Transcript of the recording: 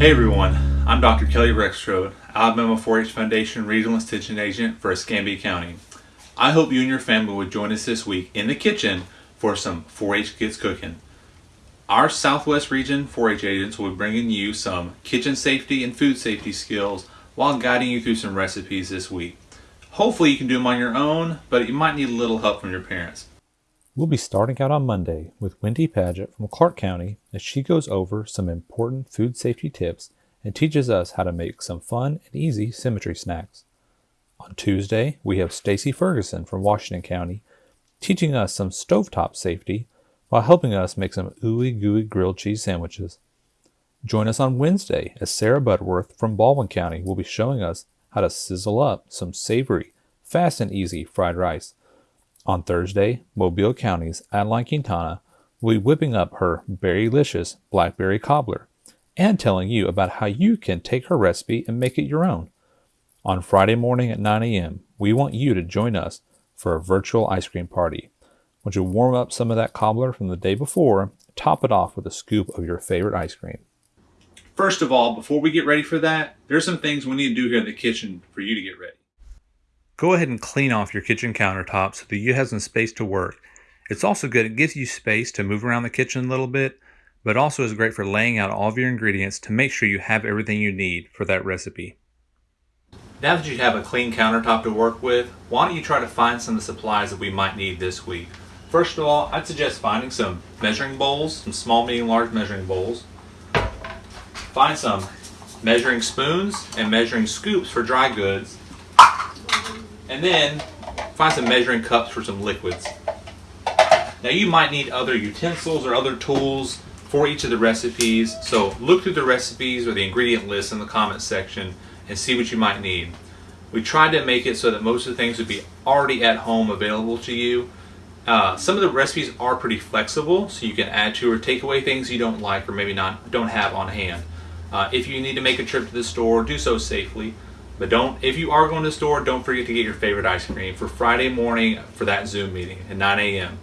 Hey everyone, I'm Dr. Kelly Rexroad, Alabama 4-H Foundation Regional Extension Agent for Escambia County. I hope you and your family would join us this week in the kitchen for some 4-H Kids cooking. Our Southwest Region 4-H agents will be bringing you some kitchen safety and food safety skills while guiding you through some recipes this week. Hopefully you can do them on your own, but you might need a little help from your parents. We'll be starting out on Monday with Wendy Paget from Clarke County as she goes over some important food safety tips and teaches us how to make some fun and easy symmetry snacks. On Tuesday, we have Stacy Ferguson from Washington County teaching us some stovetop safety while helping us make some ooey gooey grilled cheese sandwiches. Join us on Wednesday as Sarah Budworth from Baldwin County will be showing us how to sizzle up some savory, fast and easy fried rice. On Thursday, Mobile County's Adeline Quintana will be whipping up her berrylicious blackberry cobbler and telling you about how you can take her recipe and make it your own. On Friday morning at 9 a.m., we want you to join us for a virtual ice cream party. Once you warm up some of that cobbler from the day before, top it off with a scoop of your favorite ice cream. First of all, before we get ready for that, there's some things we need to do here in the kitchen for you to get ready. Go ahead and clean off your kitchen countertops so that you have some space to work. It's also good, it gives you space to move around the kitchen a little bit, but also is great for laying out all of your ingredients to make sure you have everything you need for that recipe. Now that you have a clean countertop to work with, why don't you try to find some of the supplies that we might need this week. First of all, I'd suggest finding some measuring bowls, some small, medium, large measuring bowls. Find some measuring spoons and measuring scoops for dry goods. And then find some measuring cups for some liquids. Now you might need other utensils or other tools for each of the recipes, so look through the recipes or the ingredient list in the comment section and see what you might need. We tried to make it so that most of the things would be already at home available to you. Uh, some of the recipes are pretty flexible, so you can add to or take away things you don't like or maybe not don't have on hand. Uh, if you need to make a trip to the store, do so safely. But don't, if you are going to the store, don't forget to get your favorite ice cream for Friday morning for that Zoom meeting at 9 a.m.